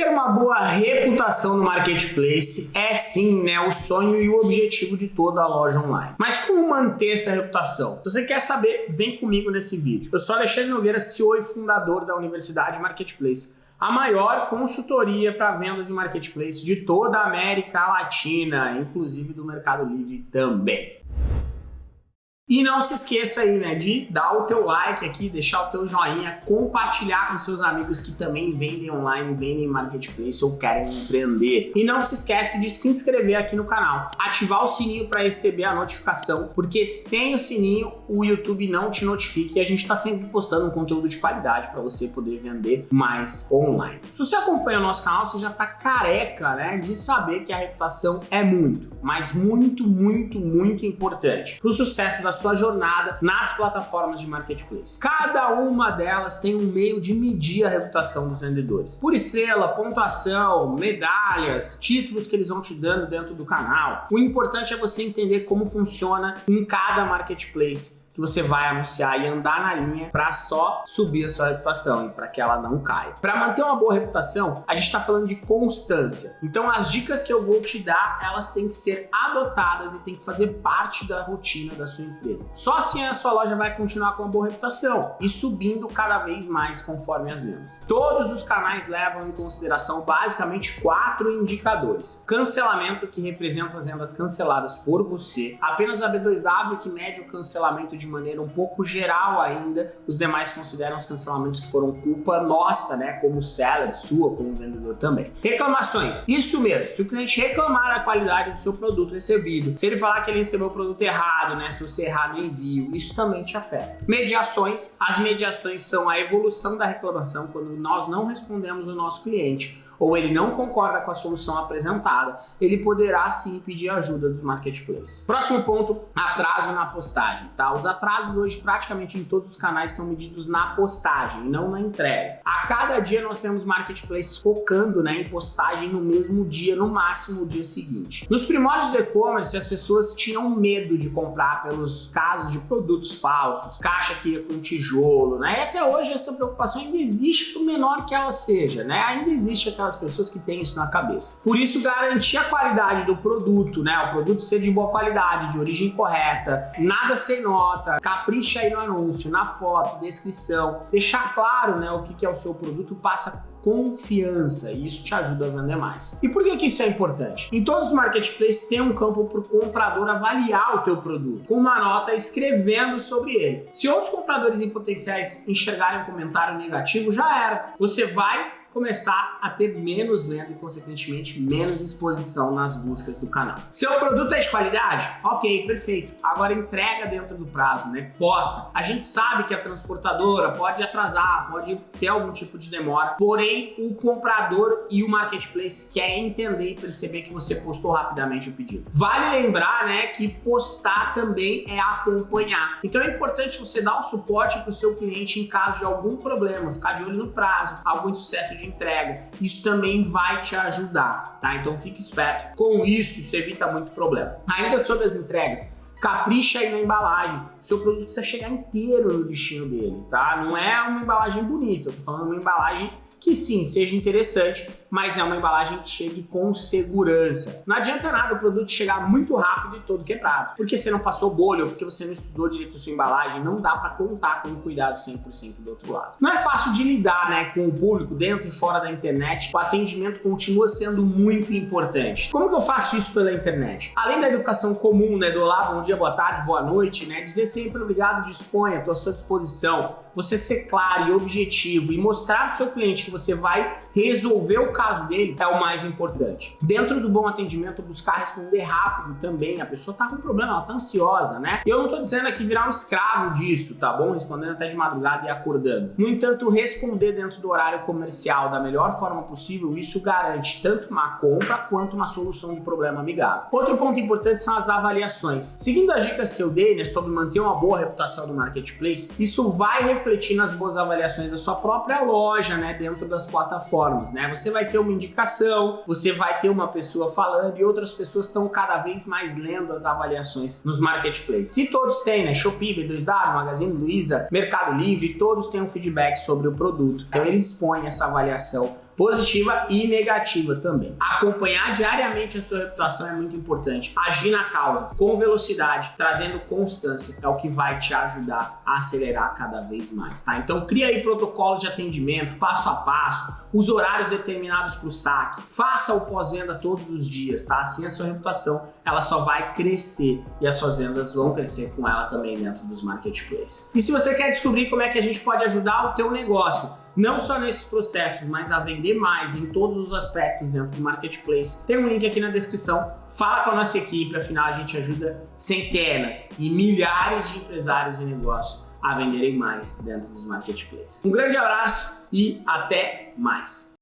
Ter uma boa reputação no marketplace é sim né, o sonho e o objetivo de toda a loja online. Mas como manter essa reputação? Se você quer saber, vem comigo nesse vídeo. Eu sou Alexandre Nogueira, CEO e fundador da Universidade Marketplace a maior consultoria para vendas em marketplace de toda a América Latina, inclusive do Mercado Livre também. E não se esqueça aí, né, de dar o teu like aqui, deixar o teu joinha, compartilhar com seus amigos que também vendem online, vendem marketplace ou querem empreender. E não se esquece de se inscrever aqui no canal, ativar o sininho para receber a notificação, porque sem o sininho o YouTube não te notifica e a gente está sempre postando um conteúdo de qualidade para você poder vender mais online. Se você acompanha o nosso canal, você já está careca, né, de saber que a reputação é muito, mas muito, muito, muito importante para o sucesso da sua jornada nas plataformas de marketplace. Cada uma delas tem um meio de medir a reputação dos vendedores. Por estrela, pontuação, medalhas, títulos que eles vão te dando dentro do canal. O importante é você entender como funciona em cada marketplace que você vai anunciar e andar na linha para só subir a sua reputação e para que ela não caia. Para manter uma boa reputação, a gente está falando de constância. Então as dicas que eu vou te dar, elas têm que ser adotadas e têm que fazer parte da rotina da sua empresa. Só assim a sua loja vai continuar com uma boa reputação e subindo cada vez mais conforme as vendas. Todos os canais levam em consideração basicamente quatro indicadores. Cancelamento, que representa as vendas canceladas por você. Apenas a B2W, que mede o cancelamento de maneira um pouco geral ainda, os demais consideram os cancelamentos que foram culpa nossa, né, como seller, sua, como vendedor também. Reclamações, isso mesmo, se o cliente reclamar da qualidade do seu produto recebido, se ele falar que ele recebeu o produto errado, né, se você errar no envio, isso também te afeta. Mediações, as mediações são a evolução da reclamação quando nós não respondemos o nosso cliente ou ele não concorda com a solução apresentada, ele poderá sim pedir ajuda dos marketplaces. Próximo ponto, atraso na postagem. Tá? Os atrasos hoje praticamente em todos os canais são medidos na postagem, não na entrega. A cada dia nós temos marketplaces focando né, em postagem no mesmo dia, no máximo o dia seguinte. Nos primórdios do e-commerce, as pessoas tinham medo de comprar pelos casos de produtos falsos, caixa que ia com tijolo, né? E até hoje essa preocupação ainda existe, por menor que ela seja, né? Ainda existe aquela as pessoas que têm isso na cabeça. Por isso, garantir a qualidade do produto, né? O produto ser de boa qualidade, de origem correta, nada sem nota, capricha aí no anúncio, na foto, descrição, deixar claro né, o que, é o seu produto, passa confiança e isso te ajuda a vender mais. E por que, que isso é importante? Em todos os marketplaces tem um campo para o comprador avaliar o teu produto, com uma nota escrevendo sobre ele. Se outros compradores em potenciais enxergarem um comentário negativo, já era. Você vai começar a ter menos venda e, consequentemente, menos exposição nas buscas do canal. Seu produto é de qualidade? Ok, perfeito. Agora entrega dentro do prazo, né? Posta. A gente sabe que a transportadora pode atrasar, pode ter algum tipo de demora, porém o comprador e o marketplace querem entender e perceber que você postou rapidamente o pedido. Vale lembrar, né, que postar também é acompanhar. Então é importante você dar o suporte para o seu cliente em caso de algum problema, ficar de olho no prazo, algum sucesso entrega. Isso também vai te ajudar, tá? Então fique esperto. Com isso, isso evita muito problema. Ainda sobre as entregas, capricha aí na embalagem. Seu produto precisa chegar inteiro no destino dele, tá? Não é uma embalagem bonita, eu tô falando uma embalagem que sim, seja interessante, mas é uma embalagem que chegue com segurança. Não adianta nada o produto chegar muito rápido e todo quebrado, porque você não passou bolha porque você não estudou direito a sua embalagem, não dá para contar com o cuidado 100% do outro lado. Não é fácil de lidar né, com o público dentro e fora da internet, o atendimento continua sendo muito importante. Como que eu faço isso pela internet? Além da educação comum, né, do olá, bom dia, boa tarde, boa noite, né, dizer sempre obrigado, disponha, estou à sua disposição, você ser claro e objetivo e mostrar para o seu cliente que você vai resolver o caso dele é o mais importante. Dentro do bom atendimento, buscar responder rápido também. A pessoa tá com problema, ela tá ansiosa, né? Eu não tô dizendo aqui virar um escravo disso, tá bom? Respondendo até de madrugada e acordando. No entanto, responder dentro do horário comercial da melhor forma possível, isso garante tanto uma compra quanto uma solução de problema amigável. Outro ponto importante são as avaliações. Seguindo as dicas que eu dei, né, sobre manter uma boa reputação do marketplace, isso vai refletir nas boas avaliações da sua própria loja, né, dentro das plataformas, né? Você vai ter uma indicação, você vai ter uma pessoa falando e outras pessoas estão cada vez mais lendo as avaliações nos marketplaces. Se todos têm, né? Shopee, B2W, Magazine Luiza, Mercado Livre, todos têm um feedback sobre o produto. Então eles expõem essa avaliação positiva e negativa também. Acompanhar diariamente a sua reputação é muito importante. Agir na causa com velocidade, trazendo constância, é o que vai te ajudar a acelerar cada vez mais, tá? Então cria aí protocolos de atendimento, passo a passo, os horários determinados para o saque, faça o pós-venda todos os dias, tá? Assim a sua reputação ela só vai crescer e as suas vendas vão crescer com ela também dentro dos marketplaces. E se você quer descobrir como é que a gente pode ajudar o teu negócio, não só nesses processos, mas a vender mais em todos os aspectos dentro do marketplace, tem um link aqui na descrição. Fala com a nossa equipe, afinal a gente ajuda centenas e milhares de empresários e negócios a venderem mais dentro dos marketplaces. Um grande abraço e até mais!